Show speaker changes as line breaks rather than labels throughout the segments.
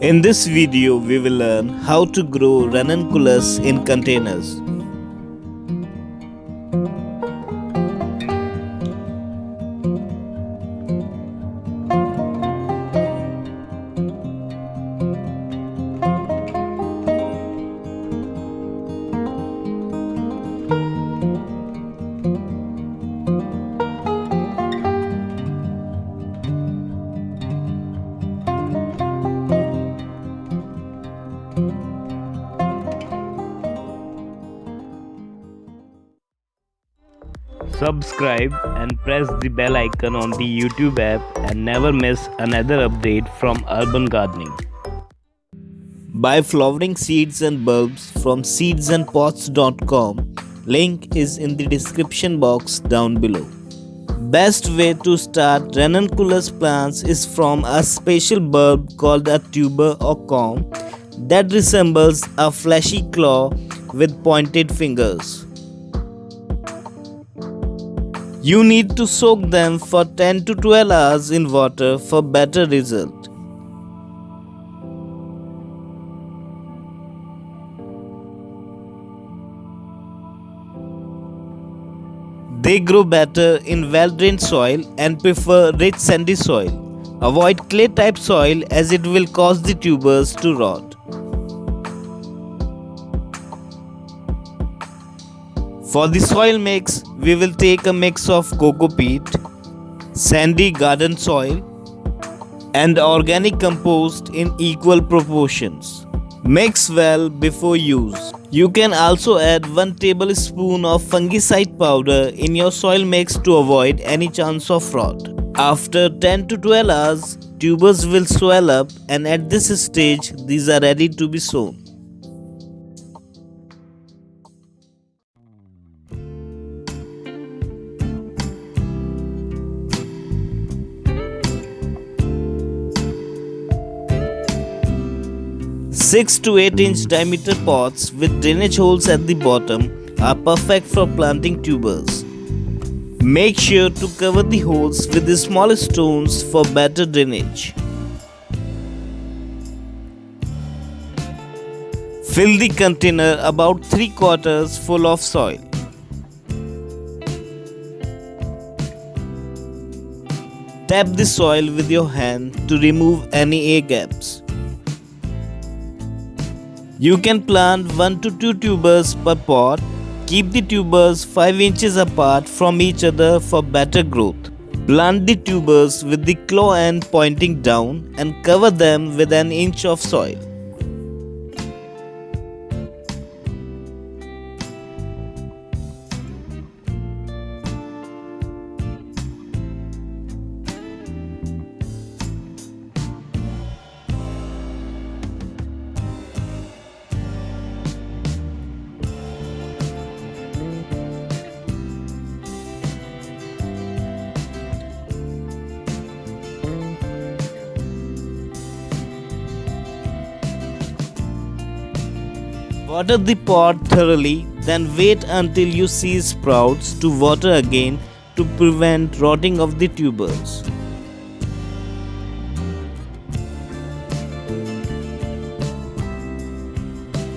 In this video, we will learn how to grow ranunculus in containers. Subscribe and press the bell icon on the YouTube app and never miss another update from Urban Gardening. Buy flowering seeds and bulbs from seedsandpots.com. Link is in the description box down below. Best way to start ranunculus plants is from a special bulb called a tuber or corm that resembles a fleshy claw with pointed fingers. You need to soak them for 10 to 12 hours in water for better result. They grow better in well-drained soil and prefer rich sandy soil. Avoid clay type soil as it will cause the tubers to rot. For the soil mix, we will take a mix of coco peat, sandy garden soil, and organic compost in equal proportions. Mix well before use. You can also add 1 tablespoon of fungicide powder in your soil mix to avoid any chance of rot. After 10 to 12 hours, tubers will swell up and at this stage these are ready to be sown. Six to eight inch diameter pots with drainage holes at the bottom are perfect for planting tubers. Make sure to cover the holes with the small stones for better drainage. Fill the container about 3 quarters full of soil. Tap the soil with your hand to remove any air gaps. You can plant 1 to 2 tubers per pot. Keep the tubers 5 inches apart from each other for better growth. Plant the tubers with the claw end pointing down and cover them with an inch of soil. Water the pot thoroughly, then wait until you see sprouts to water again to prevent rotting of the tubers.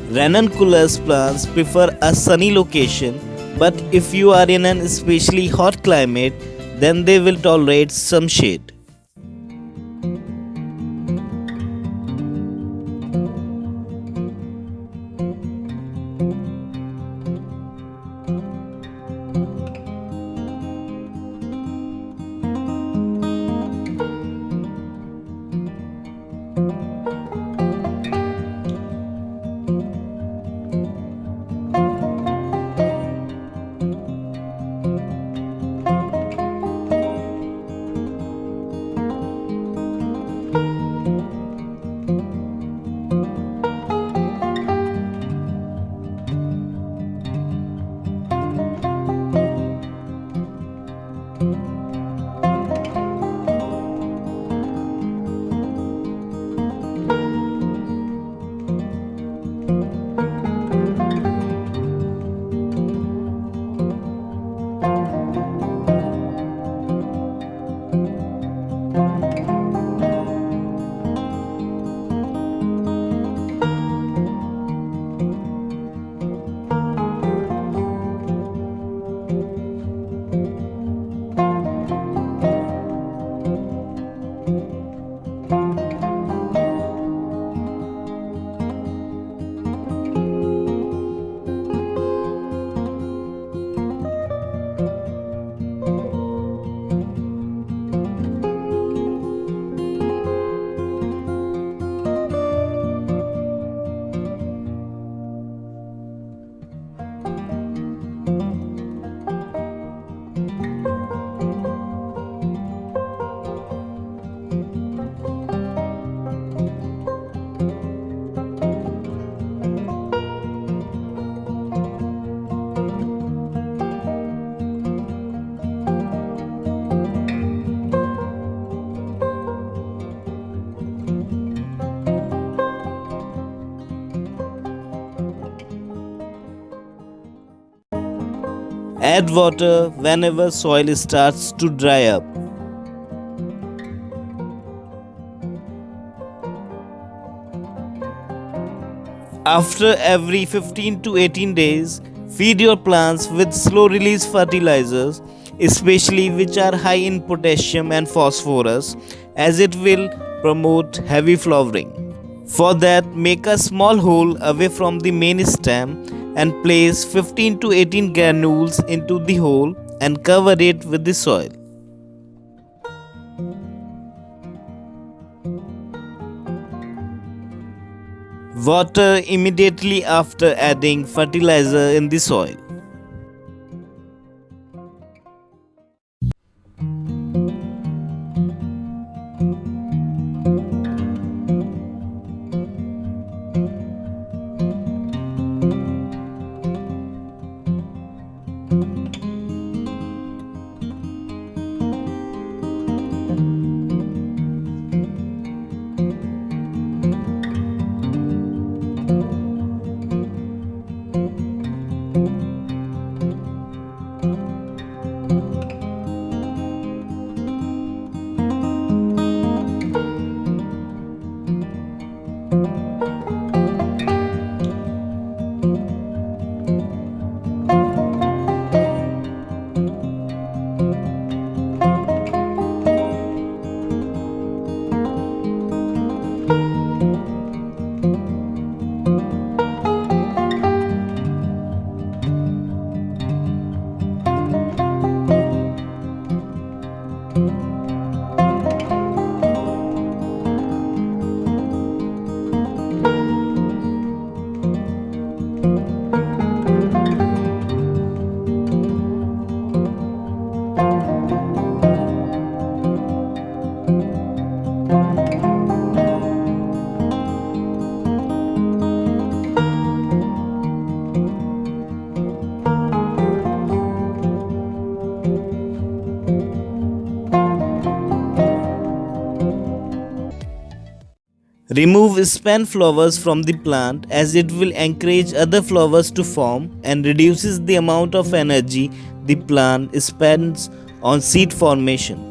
Ranunculus plants prefer a sunny location, but if you are in an especially hot climate, then they will tolerate some shade. Add water whenever soil starts to dry up. After every 15 to 18 days, feed your plants with slow release fertilizers, especially which are high in potassium and phosphorus, as it will promote heavy flowering. For that, make a small hole away from the main stem and place 15 to 18 granules into the hole and cover it with the soil. Water immediately after adding fertilizer in the soil. Remove spent flowers from the plant as it will encourage other flowers to form and reduces the amount of energy the plant spends on seed formation.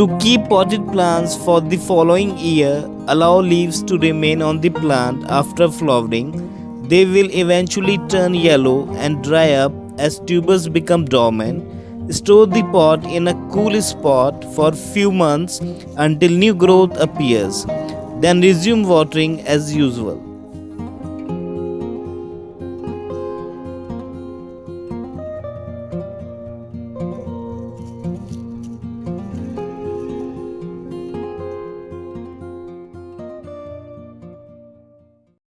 To keep potted plants for the following year, allow leaves to remain on the plant after flowering. They will eventually turn yellow and dry up as tubers become dormant. Store the pot in a cool spot for few months until new growth appears. Then resume watering as usual.